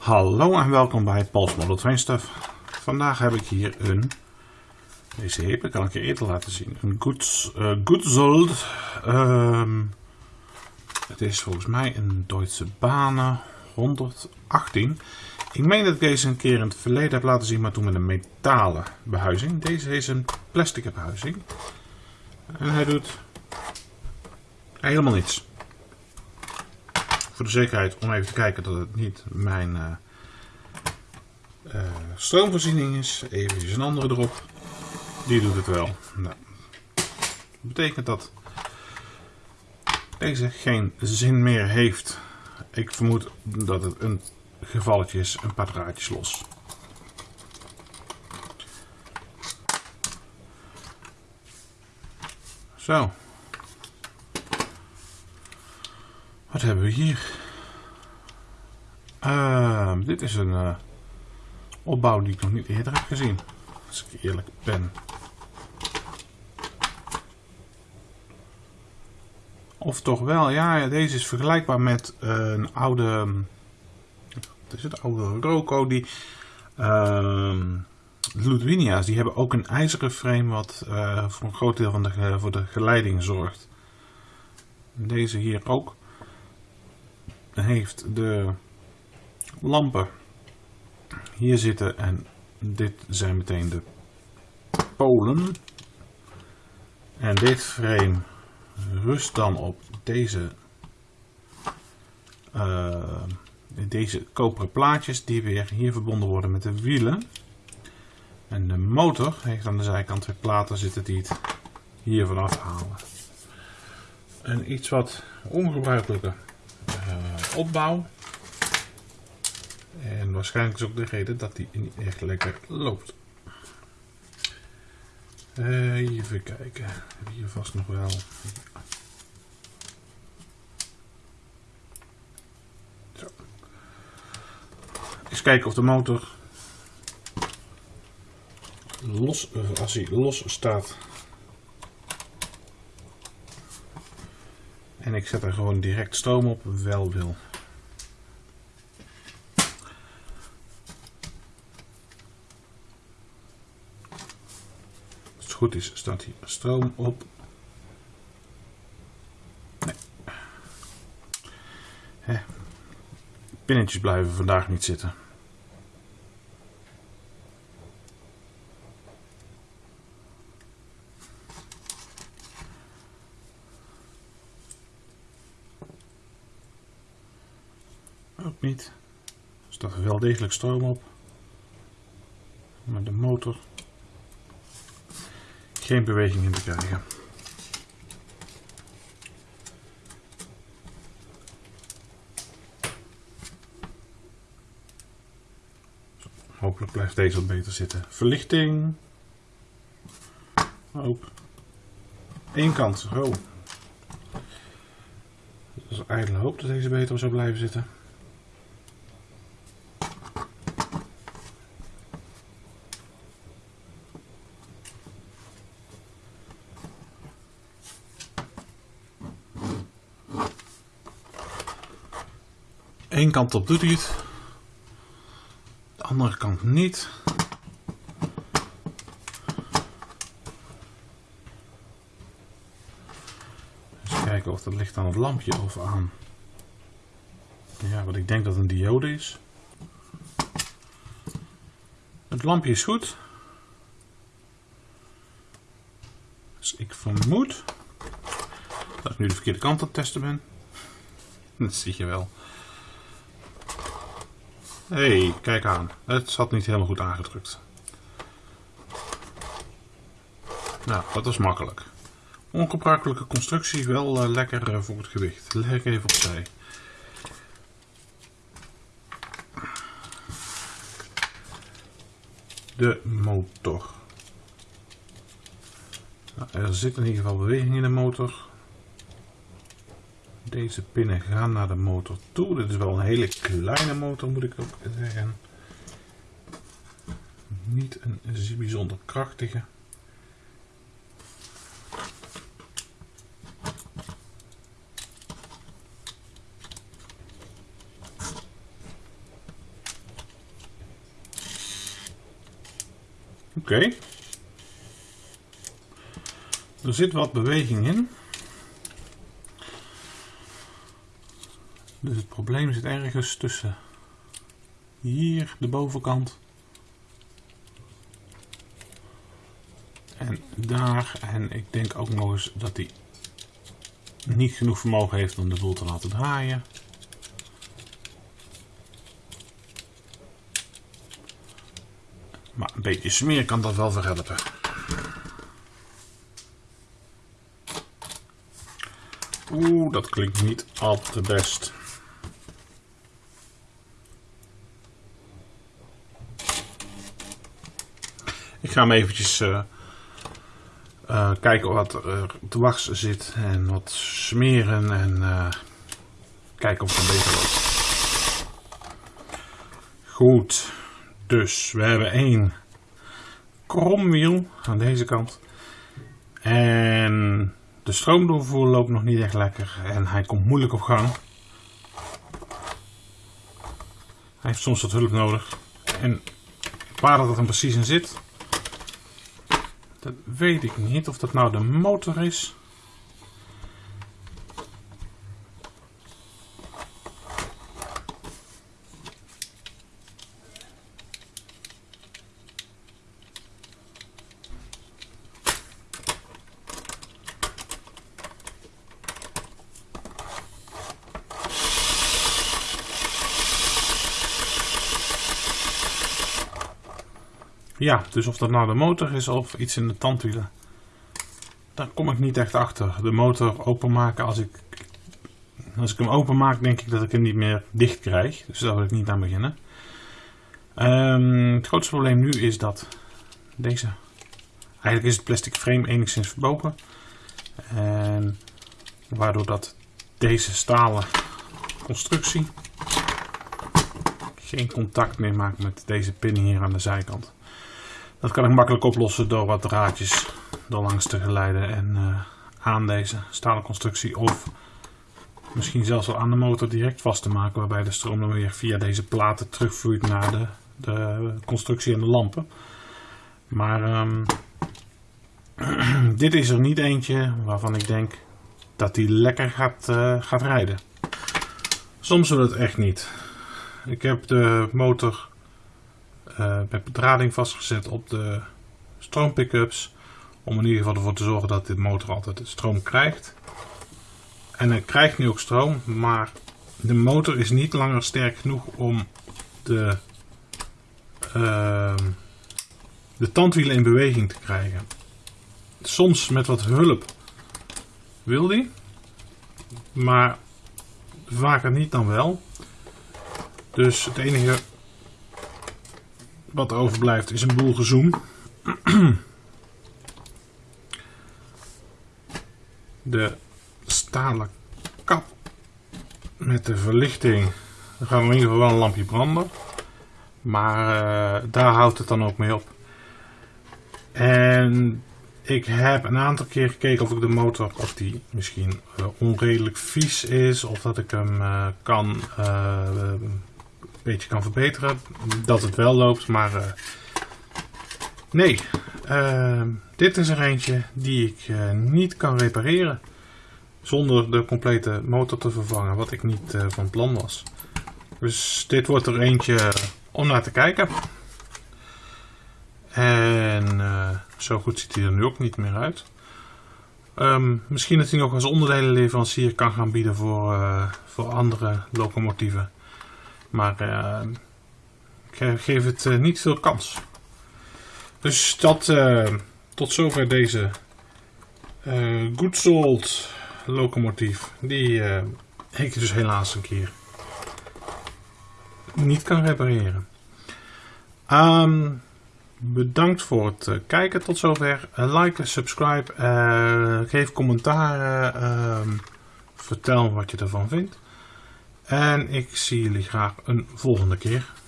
Hallo en welkom bij Paul's Model Train Stuff. Vandaag heb ik hier een, deze heb ik al een keer eerder laten zien, een Goods, uh, Goodzold. Ehm, het is volgens mij een Duitse Banen 118. Ik meen dat ik deze een keer in het verleden heb laten zien, maar toen met een metalen behuizing. Deze is een plastic behuizing. En hij doet helemaal niets voor de zekerheid om even te kijken dat het niet mijn uh, uh, stroomvoorziening is. Even een andere erop. Die doet het wel. Nou, dat betekent dat deze geen zin meer heeft. Ik vermoed dat het een gevalletje is, een paar draadjes los. Zo. Wat hebben we hier? Uh, dit is een uh, opbouw die ik nog niet eerder heb gezien. Als ik eerlijk ben. Of toch wel, ja, deze is vergelijkbaar met uh, een oude, wat is het, oude Roco die, uh, Ludwinia's, die hebben ook een ijzeren frame wat uh, voor een groot deel van de, voor de geleiding zorgt. Deze hier ook heeft de lampen hier zitten en dit zijn meteen de polen. En dit frame rust dan op deze, uh, deze koperen plaatjes die weer hier verbonden worden met de wielen. En de motor heeft aan de zijkant twee platen zitten die het hier vanaf halen. En iets wat ongebruikelijker opbouw. En waarschijnlijk is ook de reden dat die niet echt lekker loopt. Uh, even kijken. Hier vast nog wel. Zo. Eens kijken of de motor los, als hij los staat, En ik zet er gewoon direct stroom op, wel wil. Als het goed is, staat hier stroom op. Nee. Pinnetjes blijven vandaag niet zitten. Ook niet. Er staat er wel degelijk stroom op. Maar de motor geen beweging in te krijgen. Hopelijk blijft deze wat beter zitten. Verlichting. Ook. Eén kant. Oh. Dus eigenlijk hoop dat deze beter zou blijven zitten. Eén kant op doet hij het. De andere kant niet. Eens kijken of dat ligt aan het lampje of aan. Ja, wat ik denk dat een diode is. Het lampje is goed. Dus ik vermoed dat ik nu de verkeerde kant aan het testen ben. Dat zie je wel hey, kijk aan. Het zat niet helemaal goed aangedrukt. Nou, dat was makkelijk. Ongebruikelijke constructie, wel uh, lekker uh, voor het gewicht. Leg ik even opzij. De motor. Nou, er zit in ieder geval beweging in de motor. Deze pinnen gaan naar de motor toe. Dit is wel een hele kleine motor moet ik ook zeggen. Niet een bijzonder krachtige. Oké. Er zit wat beweging in. Dus het probleem zit ergens tussen hier de bovenkant en daar. En ik denk ook nog eens dat hij niet genoeg vermogen heeft om de boel te laten draaien. Maar een beetje smeer kan dat wel verhelpen. Oeh, dat klinkt niet al te best. Ik ga hem eventjes uh, uh, kijken wat er dwars zit en wat smeren en uh, kijken of het een beter loopt. Goed, dus we hebben één kromwiel aan deze kant. En de stroomdoorvoer loopt nog niet echt lekker en hij komt moeilijk op gang. Hij heeft soms wat hulp nodig. En waar dat er precies in zit, dat weet ik niet. Of dat nou de motor is. Ja, dus of dat nou de motor is of iets in de tandwielen. Daar kom ik niet echt achter. De motor openmaken, als ik, als ik hem openmaak denk ik dat ik hem niet meer dicht krijg. Dus daar wil ik niet aan beginnen. Um, het grootste probleem nu is dat deze... Eigenlijk is het plastic frame enigszins verbogen. En waardoor dat deze stalen constructie geen contact meer maakt met deze pin hier aan de zijkant. Dat kan ik makkelijk oplossen door wat draadjes er langs te geleiden en uh, aan deze stalen constructie of misschien zelfs wel aan de motor direct vast te maken waarbij de stroom dan weer via deze platen terugvloeit naar de, de constructie en de lampen. Maar um, dit is er niet eentje waarvan ik denk dat die lekker gaat, uh, gaat rijden. Soms wil het echt niet. Ik heb de motor uh, met bedrading vastgezet op de stroompickups. Om in ieder geval ervoor te zorgen dat de motor altijd stroom krijgt. En hij krijgt nu ook stroom, maar de motor is niet langer sterk genoeg om de, uh, de tandwielen in beweging te krijgen. Soms met wat hulp wil die, maar vaker niet dan wel. Dus het enige wat er overblijft is een boel gezoom. De stalen kap met de verlichting. Er gaat in ieder geval wel een lampje branden. Maar uh, daar houdt het dan ook mee op. En ik heb een aantal keer gekeken of ik de motor, of die misschien onredelijk vies is. Of dat ik hem uh, kan beetje kan verbeteren. Dat het wel loopt, maar uh, nee. Uh, dit is er eentje die ik uh, niet kan repareren. Zonder de complete motor te vervangen, wat ik niet van plan was. Dus dit wordt er eentje om naar te kijken. En zo goed ziet hij er nu ook niet meer uit. Um, misschien dat hij nog als onderdelenleverancier kan gaan bieden voor, voor andere locomotieven. Maar uh, ik geef het uh, niet veel kans. Dus dat, uh, tot zover deze Good Salt locomotief. Die ik dus helaas een keer niet kan repareren. Um, bedankt voor het kijken tot zover. like, subscribe, geef commentaar, vertel wat je ervan vindt. En ik zie jullie graag een volgende keer.